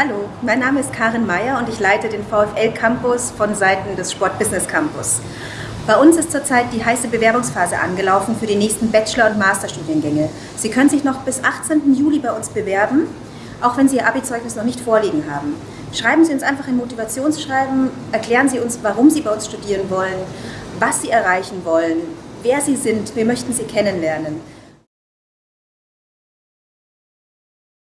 Hallo, mein Name ist Karin Meyer und ich leite den VfL Campus von Seiten des Sport Business Campus. Bei uns ist zurzeit die heiße Bewerbungsphase angelaufen für die nächsten Bachelor- und Masterstudiengänge. Sie können sich noch bis 18. Juli bei uns bewerben, auch wenn Sie Ihr Abi-Zeugnis noch nicht vorliegen haben. Schreiben Sie uns einfach ein Motivationsschreiben, erklären Sie uns, warum Sie bei uns studieren wollen, was Sie erreichen wollen, wer Sie sind. Wir möchten Sie kennenlernen.